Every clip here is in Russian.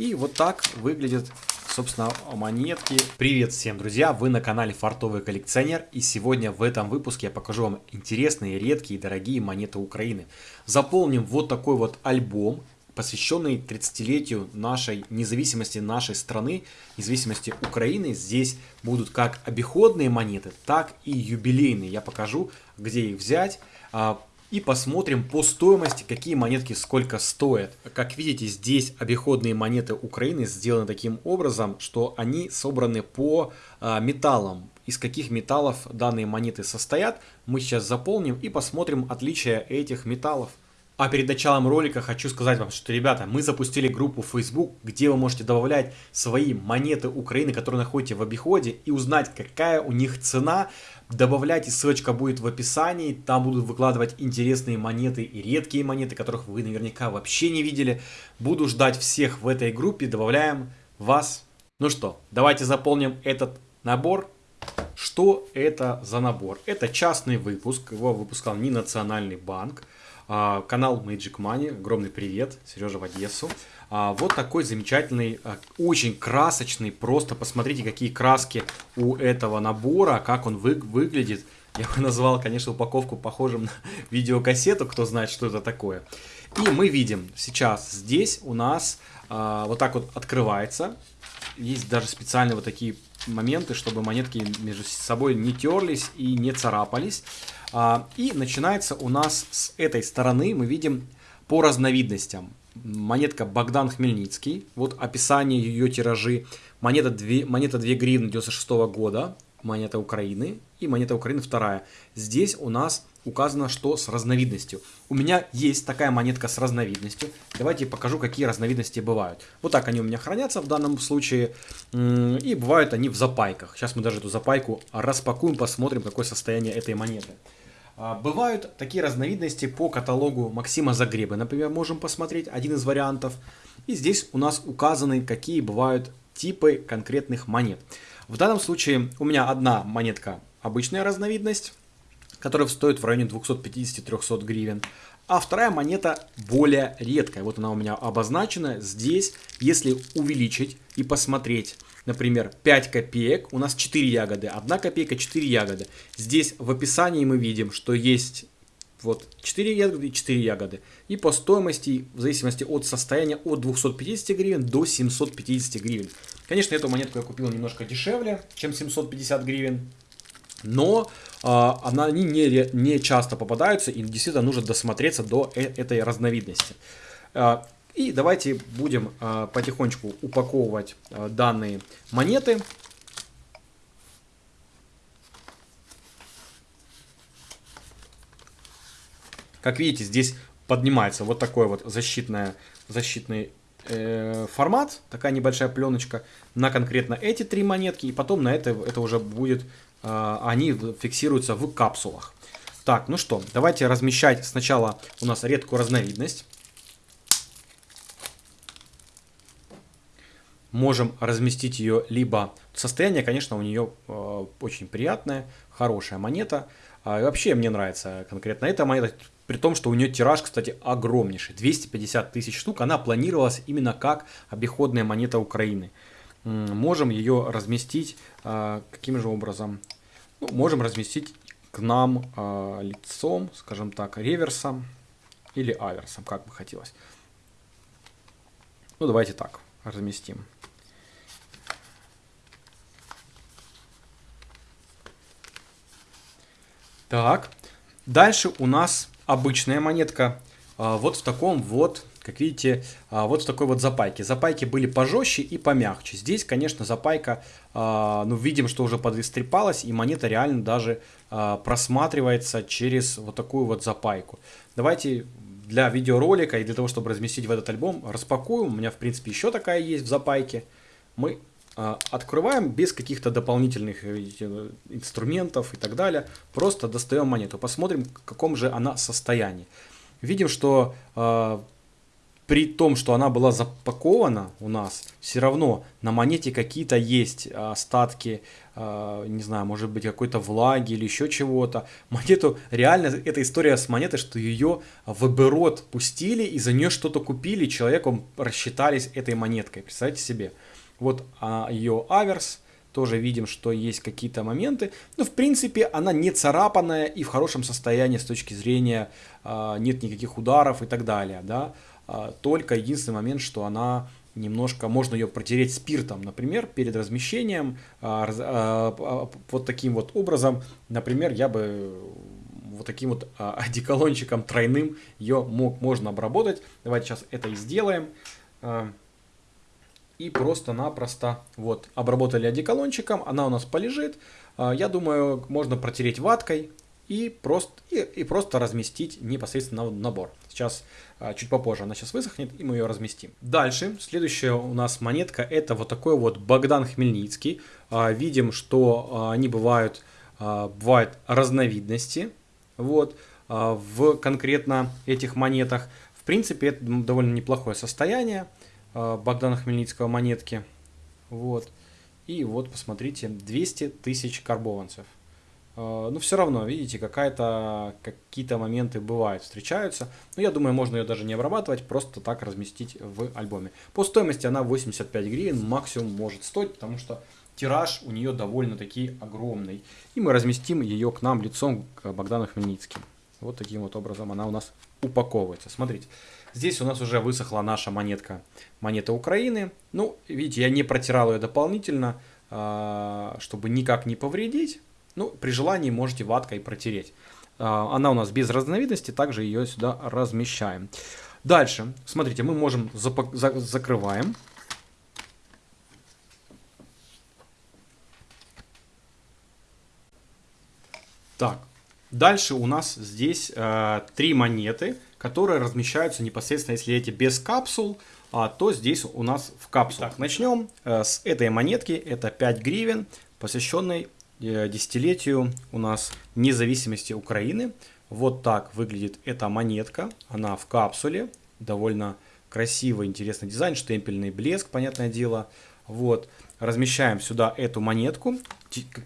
И вот так выглядят, собственно, монетки. Привет всем, друзья! Вы на канале Фартовый коллекционер. И сегодня в этом выпуске я покажу вам интересные, редкие дорогие монеты Украины. Заполним вот такой вот альбом посвященный 30-летию нашей независимости нашей страны, независимости Украины. Здесь будут как обиходные монеты, так и юбилейные. Я покажу, где их взять. И посмотрим по стоимости, какие монетки сколько стоят. Как видите, здесь обиходные монеты Украины сделаны таким образом, что они собраны по а, металлам. Из каких металлов данные монеты состоят, мы сейчас заполним и посмотрим отличия этих металлов. А перед началом ролика хочу сказать вам, что, ребята, мы запустили группу Facebook, где вы можете добавлять свои монеты Украины, которые находите в обиходе, и узнать, какая у них цена. Добавляйте, ссылочка будет в описании, там будут выкладывать интересные монеты и редкие монеты, которых вы наверняка вообще не видели. Буду ждать всех в этой группе, добавляем вас. Ну что, давайте заполним этот набор. Что это за набор? Это частный выпуск, его выпускал не Национальный банк. А, канал Magic Money, огромный привет, Сережа в Одессу. А, вот такой замечательный, а, очень красочный, просто посмотрите, какие краски у этого набора, как он вы, выглядит. Я бы назвал, конечно, упаковку похожим на видеокассету, кто знает, что это такое. И мы видим сейчас здесь у нас вот так вот открывается. Есть даже специальные вот такие моменты, чтобы монетки между собой не терлись и не царапались. А, и начинается у нас с этой стороны, мы видим по разновидностям. Монетка Богдан Хмельницкий, вот описание ее тиражи. Монета 2, монета 2 гривны 96 года, монета Украины и монета Украины вторая. Здесь у нас указано, что с разновидностью. У меня есть такая монетка с разновидностью. Давайте покажу, какие разновидности бывают. Вот так они у меня хранятся в данном случае. И бывают они в запайках. Сейчас мы даже эту запайку распакуем, посмотрим, какое состояние этой монеты. А, бывают такие разновидности по каталогу Максима Загребы. Например, можем посмотреть один из вариантов. И здесь у нас указаны, какие бывают типы конкретных монет. В данном случае у меня одна монетка обычная разновидность, которая стоит в районе 250-300 гривен. А вторая монета более редкая. Вот она у меня обозначена. Здесь, если увеличить и посмотреть например, 5 копеек, у нас 4 ягоды, 1 копейка, 4 ягоды. Здесь в описании мы видим, что есть вот 4 ягоды и 4 ягоды. И по стоимости, в зависимости от состояния, от 250 гривен до 750 гривен. Конечно, эту монетку я купил немножко дешевле, чем 750 гривен. Но э, она, они не, не часто попадаются и действительно нужно досмотреться до э этой разновидности. А, и давайте будем э, потихонечку упаковывать э, данные монеты. Как видите, здесь поднимается вот такой вот защитная, защитный э, формат, такая небольшая пленочка на конкретно эти три монетки, и потом на это, это уже будет, э, они фиксируются в капсулах. Так, ну что, давайте размещать сначала у нас редкую разновидность. можем разместить ее либо... Состояние, конечно, у нее э, очень приятное, хорошая монета. А, вообще мне нравится конкретно эта монета, при том, что у нее тираж, кстати, огромнейший. 250 тысяч штук. Она планировалась именно как обиходная монета Украины. Можем ее разместить э, каким же образом? Ну, можем разместить к нам э, лицом, скажем так, реверсом или аверсом, как бы хотелось. Ну, давайте так разместим. Так, дальше у нас обычная монетка. А, вот в таком вот, как видите, а, вот в такой вот запайке. Запайки были пожестче и помягче. Здесь, конечно, запайка, а, ну, видим, что уже подистрепалась, и монета реально даже просматривается через вот такую вот запайку. Давайте для видеоролика и для того, чтобы разместить в этот альбом, распакуем. У меня, в принципе, еще такая есть в запайке. Мы открываем без каких-то дополнительных видите, инструментов и так далее. Просто достаем монету, посмотрим, в каком же она состоянии. Видим, что э, при том, что она была запакована у нас, все равно на монете какие-то есть остатки, а, не знаю, может быть какой-то влаги или еще чего-то. Монету, реально, эта история с монетой, что ее в оборот пустили и за нее что-то купили, человеком рассчитались этой монеткой, представьте себе. Вот а, ее аверс, тоже видим, что есть какие-то моменты. Но в принципе она не царапанная и в хорошем состоянии с точки зрения э, нет никаких ударов и так далее. Да? Э, только единственный момент, что она немножко, можно ее протереть спиртом, например, перед размещением. Э, э, вот таким вот образом, например, я бы вот таким вот э, одеколончиком тройным ее мог, можно обработать. Давайте сейчас это и сделаем и просто-напросто вот обработали одеколончиком, она у нас полежит. А, я думаю, можно протереть ваткой и просто, и, и просто разместить непосредственно в набор. Сейчас, а, чуть попозже она сейчас высохнет, и мы ее разместим. Дальше, следующая у нас монетка, это вот такой вот Богдан Хмельницкий. А, видим, что они бывают, бывают разновидности, вот, в конкретно этих монетах. В принципе, это довольно неплохое состояние. А, Богдана Хмельницкого монетки. Вот. И вот, посмотрите, 200 тысяч карбованцев. А, Но ну, все равно, видите, какая-то, какие-то моменты бывают, встречаются. Но я думаю, можно ее даже не обрабатывать, просто так разместить в альбоме. По стоимости она 85 гривен максимум может стоить, потому что тираж у нее довольно-таки огромный. И мы разместим ее к нам лицом к Богдану Хмельницким. Вот таким вот образом она у нас упаковывается. Смотрите. Здесь у нас уже высохла наша монетка, монета Украины. Ну, видите, я не протирал ее дополнительно, а, чтобы никак не повредить. Ну, при желании можете ваткой протереть. А, она у нас без разновидности, также ее сюда размещаем. Дальше, смотрите, мы можем закрываем. Так, дальше у нас здесь э, три монеты которые размещаются непосредственно, если эти без капсул, а, то здесь у нас в капсулах. Так, начнем э, с этой монетки, это 5 гривен, посвященной э, десятилетию у нас независимости Украины. Вот так выглядит эта монетка, она в капсуле, довольно красивый, интересный дизайн, штемпельный блеск, понятное дело. Вот, размещаем сюда эту монетку,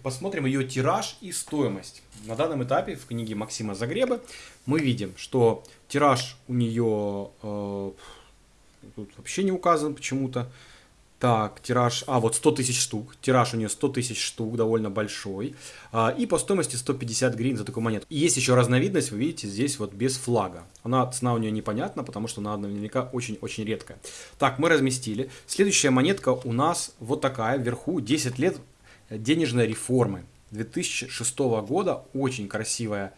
посмотрим ее тираж и стоимость. На данном этапе в книге Максима Загреба мы видим, что тираж у нее э, тут вообще не указан почему-то. Так, тираж, а вот 100 тысяч штук, тираж у нее 100 тысяч штук, довольно большой. А, и по стоимости 150 гривен за такую монету. И есть еще разновидность, вы видите, здесь вот без флага. Она, цена у нее непонятна, потому что она наверняка очень-очень редкая. Так, мы разместили. Следующая монетка у нас вот такая, вверху 10 лет денежной реформы. 2006 года, очень красивая,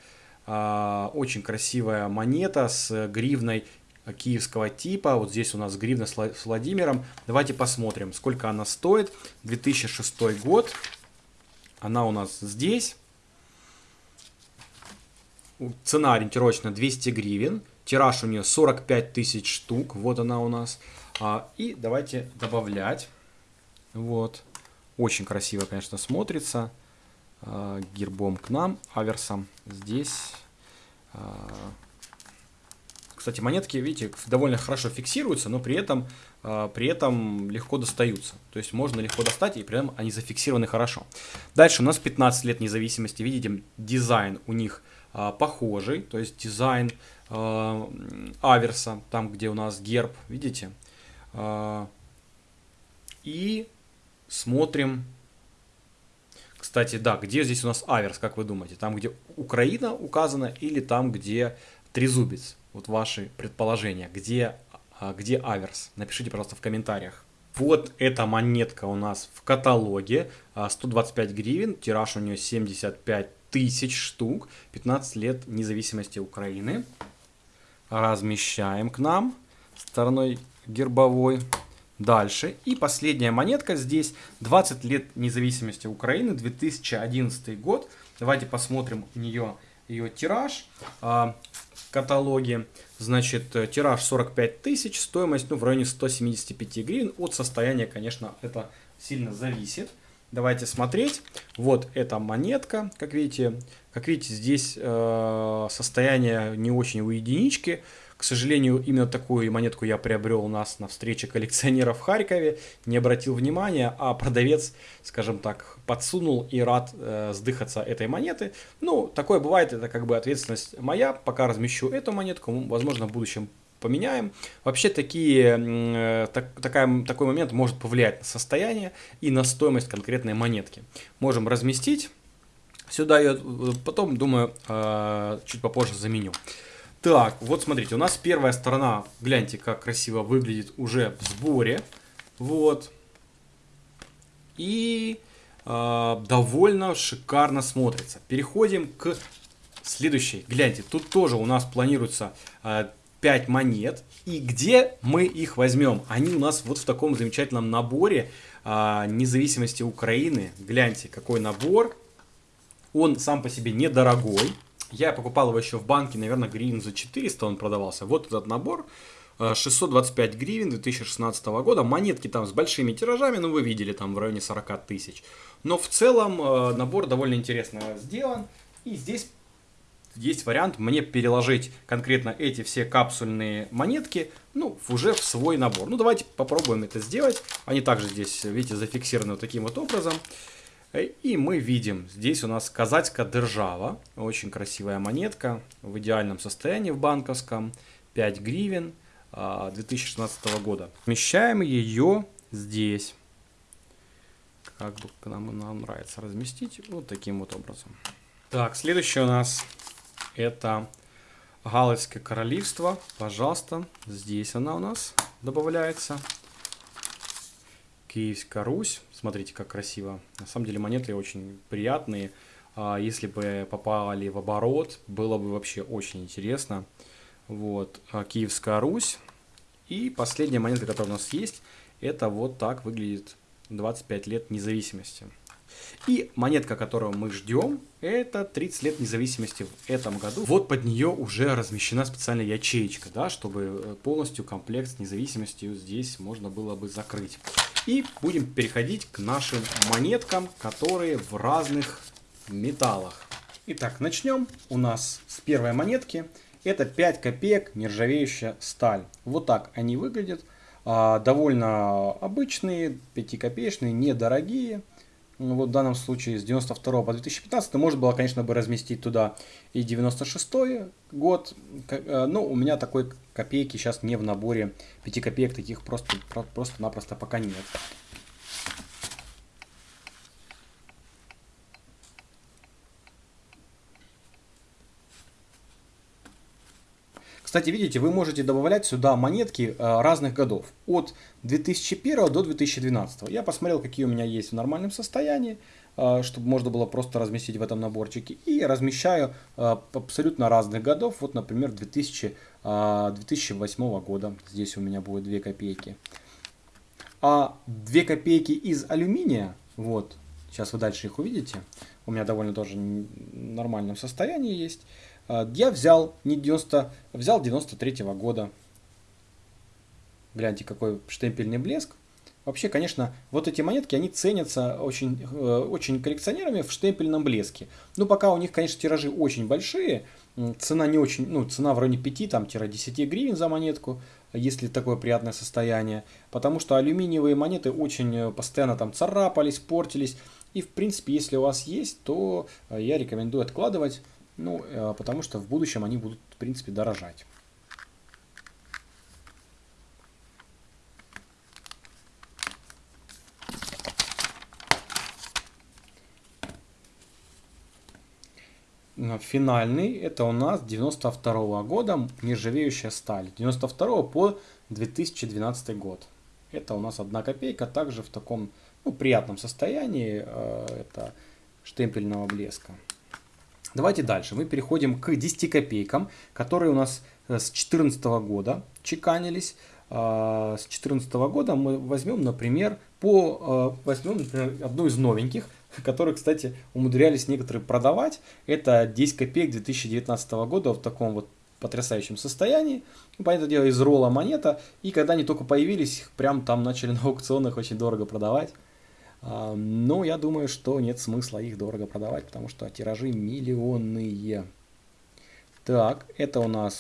а, очень красивая монета с гривной киевского типа. Вот здесь у нас гривна с Владимиром. Давайте посмотрим, сколько она стоит. 2006 год. Она у нас здесь. Цена ориентировочно 200 гривен. Тираж у нее 45 тысяч штук. Вот она у нас. А, и давайте добавлять. Вот. Очень красиво, конечно, смотрится. А, гербом к нам, аверсом здесь. А, кстати, монетки, видите, довольно хорошо фиксируются, но при этом, а, при этом легко достаются. То есть можно легко достать, и при этом они зафиксированы хорошо. Дальше у нас 15 лет независимости. Видите, дизайн у них похожий. То есть дизайн аверса, там где у нас герб, видите. И смотрим кстати, да, где здесь у нас аверс, как вы думаете? Там, где Украина указана или там, где трезубец? Вот ваши предположения. Где, а, где аверс? Напишите, пожалуйста, в комментариях. Вот эта монетка у нас в каталоге. 125 а, гривен, тираж у нее 75 тысяч штук. 15 лет независимости Украины. Размещаем к нам стороной гербовой. Дальше. И последняя монетка здесь. 20 лет независимости Украины, 2011 год. Давайте посмотрим нее ее тираж а, в каталоге. Значит, э, тираж 45 тысяч, стоимость ну, в районе 175 гривен. От состояния, конечно, это сильно зависит. Давайте смотреть. Вот эта монетка, как видите. Как видите, здесь э, состояние не очень у единички. К сожалению, именно такую монетку я приобрел у нас на встрече коллекционеров в Харькове, не обратил внимания, а продавец, скажем так, подсунул и рад э, сдыхаться этой монеты. Ну, такое бывает, это как бы ответственность моя, пока размещу эту монетку, возможно, в будущем поменяем. Вообще такие, э, так, такая, такой момент может повлиять на состояние и на стоимость конкретной монетки. Можем разместить сюда ее, потом, думаю, э, чуть попозже заменю. Так, вот смотрите, у нас первая сторона, гляньте, как красиво выглядит уже в сборе. Вот. И э, довольно шикарно смотрится. Переходим к следующей. Гляньте, тут тоже у нас планируется э, 5 монет. И где мы их возьмем? Они у нас вот в таком замечательном наборе э, независимости Украины. Гляньте, какой набор. Он сам по себе недорогой. Я покупал его еще в банке, наверное, гривен за 400 он продавался. Вот этот набор. 625 гривен 2016 года. Монетки там с большими тиражами, ну вы видели, там в районе 40 тысяч. Но в целом э, набор довольно интересно сделан. И здесь есть вариант мне переложить конкретно эти все капсульные монетки, ну, уже в свой набор. Ну, давайте попробуем это сделать. Они также здесь, видите, зафиксированы вот таким вот образом. И мы видим, здесь у нас казацкая держава, очень красивая монетка, в идеальном состоянии в банковском, 5 гривен 2016 а, года. Вмещаем ее здесь. Как бы нам, нам нравится разместить, вот таким вот образом. Так, следующее у нас это Галицкое королевство. Пожалуйста, здесь она у нас добавляется. Киевская Русь. Смотрите, как красиво. На самом деле монеты очень приятные. А если бы попали в оборот, было бы вообще очень интересно. Вот, а Киевская Русь. И последняя монета, которая у нас есть, это вот так выглядит 25 лет независимости. И монетка, которую мы ждем, это 30 лет независимости в этом году. Вот под нее уже размещена специальная ячеечка, да, чтобы э, полностью комплект с независимостью здесь можно было бы закрыть. И будем переходить к нашим монеткам, которые в разных металлах. Итак, начнем у нас с первой монетки. Это 5 копеек нержавеющая сталь. Вот так они выглядят. А, довольно обычные, 5 копеечные, недорогие. Ну, вот в данном случае с 92 по 2015 можно было, конечно, бы разместить туда и 96 год. Э, но у меня такой копейки сейчас не в наборе. 5 копеек таких просто-напросто просто пока нет. Кстати, видите, вы можете добавлять сюда монетки э, разных годов, от 2001 до 2012. Я посмотрел, какие у меня есть в нормальном состоянии, э, чтобы можно было просто разместить в этом наборчике. И размещаю э, абсолютно разных годов, вот, например, 2000, 2008 года. Здесь у меня будет 2 копейки. А 2 копейки из алюминия, вот, сейчас вы дальше их увидите, у меня довольно тоже в нормальном состоянии есть. А, я взял не 90, взял 93 -го года. Гляньте, какой штемпельный блеск. Вообще, конечно, вот эти монетки, они ценятся очень, э, очень коллекционерами в штемпельном блеске. Ну, пока у них, конечно, тиражи очень большие, цена не очень, ну, цена в районе 5-10 гривен за монетку, если такое приятное состояние. Потому что алюминиевые монеты очень э, постоянно там царапались, портились. И, в принципе, если у вас есть, то э, я рекомендую откладывать ну, э, потому что в будущем они будут, в принципе, дорожать. Финальный, это у нас 92 -го года нержавеющая сталь. 92 по 2012 год. Это у нас одна копейка, также в таком ну, приятном состоянии, э, это штемпельного блеска. Давайте дальше. Мы переходим к 10 копейкам, которые у нас э, с 2014 года чеканились. А, с 2014 года мы возьмем, например, по, э, возьмем, например, одну из новеньких, которые, кстати, умудрялись некоторые продавать. Это 10 копеек 2019 года в таком вот потрясающем состоянии. Ну, понятное дело, из ролла монета. И когда они только появились, их прям там начали на аукционах очень дорого продавать. А, но я думаю, что нет смысла их дорого продавать, потому что тиражи миллионные. Так, это у нас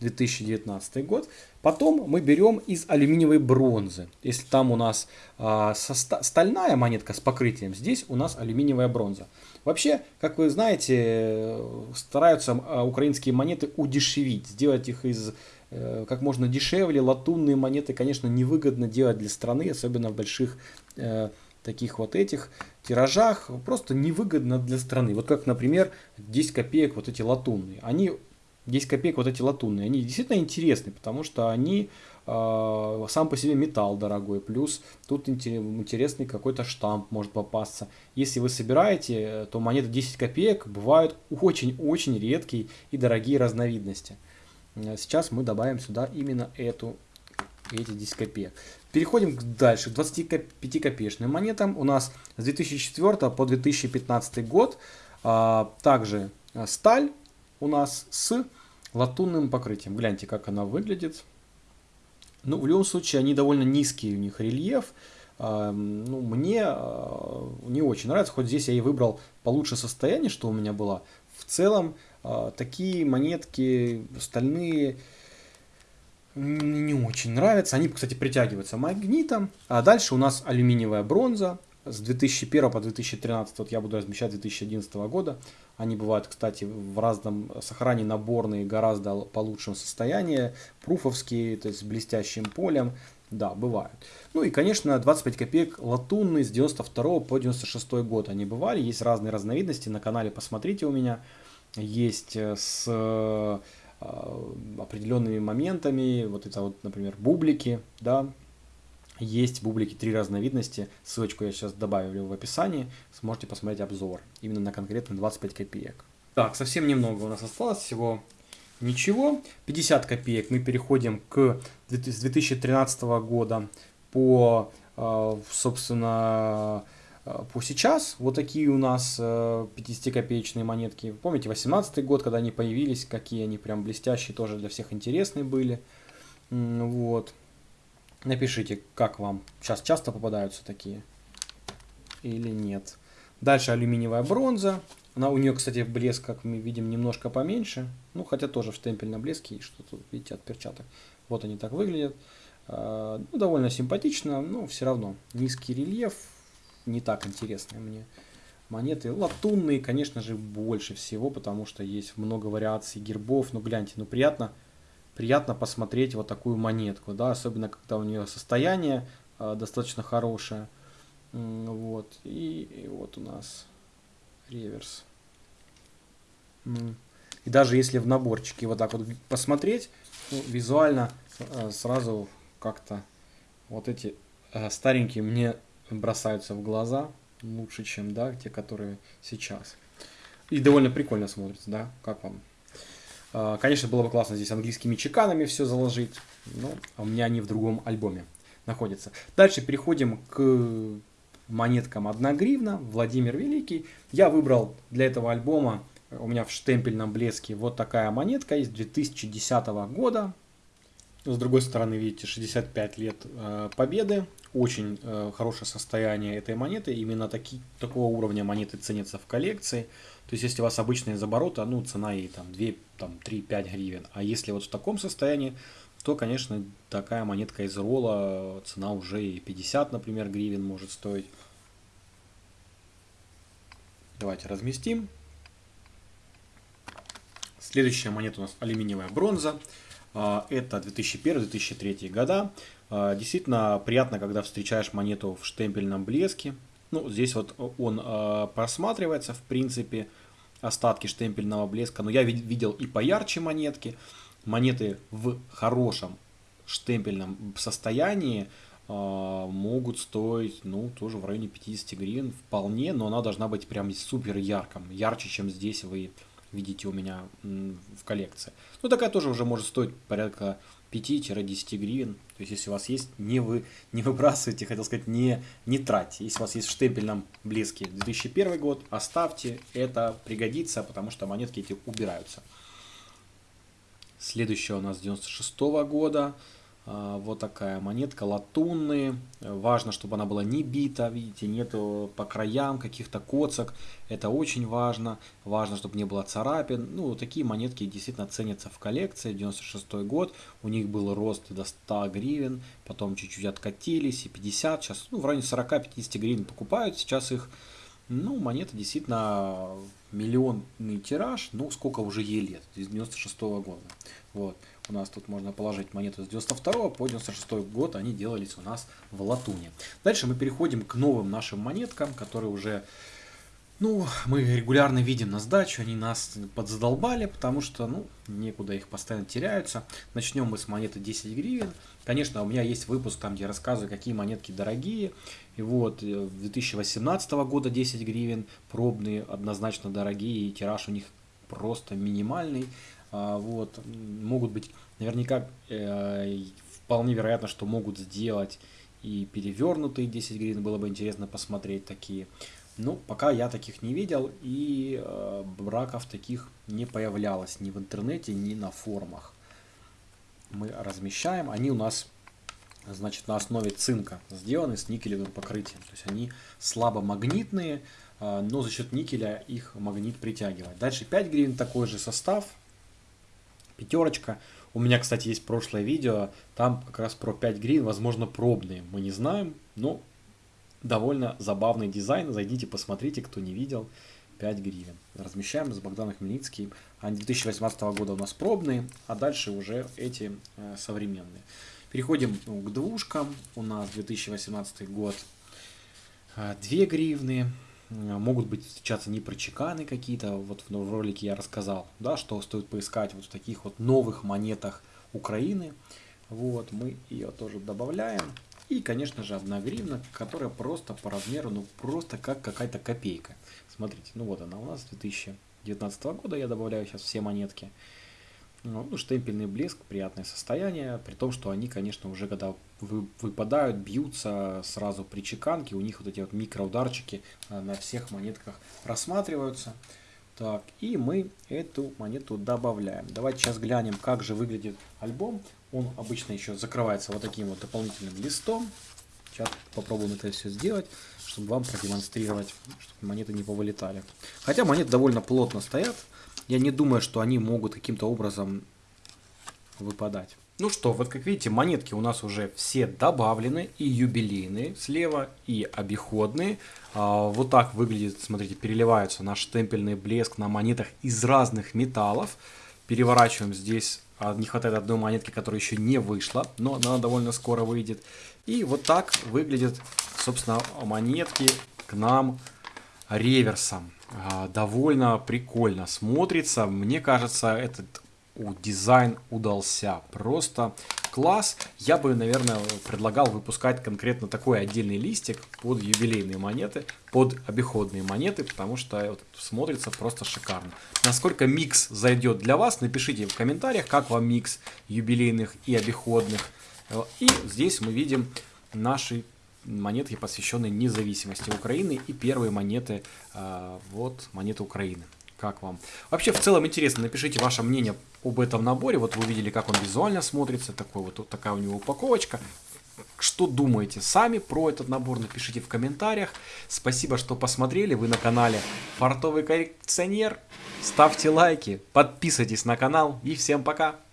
2019 год. Потом мы берем из алюминиевой бронзы. Если там у нас э, стальная монетка с покрытием, здесь у нас алюминиевая бронза. Вообще, как вы знаете, стараются э, украинские монеты удешевить, сделать их из э, как можно дешевле. Латунные монеты, конечно, невыгодно делать для страны, особенно в больших э, таких вот этих тиражах. Просто невыгодно для страны. Вот как, например, 10 копеек вот эти латунные. Они 10 копеек вот эти латунные, они действительно интересны, потому что они э, сам по себе металл дорогой, плюс тут интересный какой-то штамп может попасться. Если вы собираете, то монеты 10 копеек бывают очень-очень редкие и дорогие разновидности. Сейчас мы добавим сюда именно эту, 10 копеек. Переходим дальше, к 25 копеечным монетам. У нас с 2004 по 2015 год а, также сталь у нас с латунным покрытием. Гляньте, как она выглядит. Ну, в любом случае, они довольно низкий у них рельеф. А, ну, мне а, не очень нравится, хоть здесь я и выбрал получше состояние, что у меня было. В целом, а, такие монетки стальные не очень нравятся. Они, кстати, притягиваются магнитом. А дальше у нас алюминиевая бронза с 2001 по 2013, вот я буду размещать 2011 года. Они бывают, кстати, в разном сохранении наборные, гораздо по лучшему состоянии, пруфовские, то есть с блестящим полем. Да, бывают. Ну и, конечно, 25 копеек латунные с 92 по 96 год они бывали. Есть разные разновидности, на канале посмотрите у меня. Есть э, с э, определенными моментами, вот это вот, например, бублики, да, есть бублики три разновидности, ссылочку я сейчас добавлю в описании, сможете посмотреть обзор, именно на конкретно 25 копеек. Так, совсем немного у нас осталось, всего ничего. 50 копеек мы переходим к с 2013 года по, а, собственно, по сейчас. Вот такие у нас 50-копеечные а, монетки. Помните, 18 год, когда они появились, какие они прям блестящие, тоже для всех интересные были. Вот. Напишите, как вам. Сейчас часто попадаются такие или нет. Дальше алюминиевая бронза. Она у нее, кстати, блеск, как мы видим, немножко поменьше. Ну, хотя тоже в штемпельном блеске и что тут, видите, от перчаток. Вот они так выглядят. А, ну, довольно симпатично, но все равно низкий рельеф. Не так интересные мне монеты. Латунные, конечно же, больше всего, потому что есть много вариаций гербов. Ну, гляньте, ну, приятно приятно посмотреть вот такую монетку, да, особенно когда у нее состояние э, достаточно хорошее. Вот, и, и вот у нас реверс. И даже если в наборчике вот так вот посмотреть, ну, визуально э, сразу как-то вот эти э, старенькие мне бросаются в глаза лучше, чем да, те, которые сейчас. И довольно прикольно смотрится, да, как вам а, конечно, было бы классно здесь английскими чеканами все заложить, но у меня они в другом альбоме находятся. Дальше переходим к монеткам 1 гривна, Владимир Великий. Я выбрал для этого альбома, у меня в штемпельном блеске вот такая монетка из 2010 года. С другой стороны, видите, 65 лет э, победы. Очень э, хорошее состояние этой монеты. Именно таки, такого уровня монеты ценятся в коллекции. То есть, если у вас обычная из оборота, ну, цена ей там 2, там, 3-5 гривен. А если вот в таком состоянии, то, конечно, такая монетка из ролла, цена уже и 50, например, гривен может стоить. Давайте разместим. Следующая монета у нас алюминиевая бронза. А, это 2001-2003 года. А, действительно приятно, когда встречаешь монету в штемпельном блеске. Ну, здесь вот он э, просматривается, в принципе, остатки штемпельного блеска. Но я видел и поярче монетки. Монеты в хорошем штемпельном состоянии могут стоить, ну, тоже в районе 50 гривен вполне, но она должна быть прям супер ярком, ярче, чем здесь вы видите у меня в коллекции. Ну, такая тоже уже может стоить порядка 5-10 гривен. То есть, если у вас есть, не, вы, не выбрасывайте, хотел сказать, не, не тратьте. Если у вас есть в штемпельном блеске 2001 год, оставьте, это пригодится, потому что монетки эти убираются. Следующая у нас 96 -го года. А, вот такая монетка, латунные. Важно, чтобы она была не бита, видите, нету по краям каких-то коцок. Это очень важно. Важно, чтобы не было царапин. Ну, такие монетки действительно ценятся в коллекции. 96 год, у них был рост до 100 гривен, потом чуть-чуть откатились, и 50. Сейчас, ну, в районе 40-50 гривен покупают. Сейчас их, ну, монета действительно миллионный тираж. Ну, сколько уже ей лет, с 96 года. Вот. У нас тут можно положить монету с 92 по 96 год. Они делались у нас в латуне. Дальше мы переходим к новым нашим монеткам, которые уже... Ну, мы регулярно видим на сдачу, они нас подзадолбали, потому что, ну, некуда их постоянно теряются. Начнем мы с монеты 10 гривен. Конечно, у меня есть выпуск там, где я рассказываю, какие монетки дорогие. И вот, 2018 э, года 10 гривен, пробные, однозначно дорогие, и тираж у них просто минимальный. А, вот, могут быть, наверняка, э, вполне вероятно, что могут сделать и перевернутые 10 гривен, было бы интересно посмотреть такие. Ну, пока я таких не видел, и э, браков таких не появлялось ни в интернете, ни на форумах. Мы размещаем, они у нас, значит, на основе цинка сделаны с никелевым покрытием. То есть они слабо магнитные, э, но за счет никеля их магнит притягивает. Дальше 5 гривен, такой же состав, пятерочка. У меня, кстати, есть прошлое видео, там как раз про 5 грин, возможно, пробные, мы не знаем, но довольно забавный дизайн, зайдите, посмотрите, кто не видел, 5 гривен. Размещаем с Богданом Хмельницким, они 2018 года у нас пробные, а дальше уже эти э, современные. Переходим ну, к двушкам, у нас 2018 год, 2 э, гривны, могут быть встречаться непрочеканы какие-то, вот в ролике я рассказал, да, что стоит поискать вот в таких вот новых монетах Украины. Вот, мы ее тоже добавляем. И, конечно же, одна гривна, которая просто по размеру, ну просто как какая-то копейка. Смотрите, ну вот она у нас 2019 года, я добавляю сейчас все монетки. Ну, штемпельный блеск, приятное состояние, при том, что они, конечно, уже когда вы, выпадают, бьются сразу при чеканке, у них вот эти вот микроударчики а, на всех монетках рассматриваются. Так, и мы эту монету добавляем. Давайте сейчас глянем, как же выглядит альбом. Он обычно еще закрывается вот таким вот дополнительным листом. Сейчас попробуем это все сделать, чтобы вам продемонстрировать, чтобы монеты не повылетали. Хотя монеты довольно плотно стоят. Я не думаю, что они могут каким-то образом выпадать. Ну что, вот как видите, монетки у нас уже все добавлены, и юбилейные слева, и обиходные. А, вот так выглядит, смотрите, переливаются наш штемпельный блеск на монетах из разных металлов. Переворачиваем здесь, а, не хватает одной монетки, которая еще не вышла, но она довольно скоро выйдет. И вот так выглядят, собственно, монетки к нам реверсом. А, довольно прикольно смотрится. Мне кажется, этот дизайн удался. Просто класс. Я бы, наверное, предлагал выпускать конкретно такой отдельный листик под юбилейные монеты, под обиходные монеты, потому что вот, смотрится просто шикарно. Насколько микс зайдет для вас, напишите в комментариях, как вам микс юбилейных и обиходных. И здесь мы видим наши монетки, посвященные независимости Украины и первые монеты, э, вот монеты Украины. Как вам? Вообще, в целом интересно, напишите ваше мнение об этом наборе. Вот вы увидели, как он визуально смотрится, такой вот, вот такая у него упаковочка. Что думаете сами про этот набор, напишите в комментариях. Спасибо, что посмотрели. Вы на канале Фартовый коллекционер. Ставьте лайки, подписывайтесь на канал и всем пока.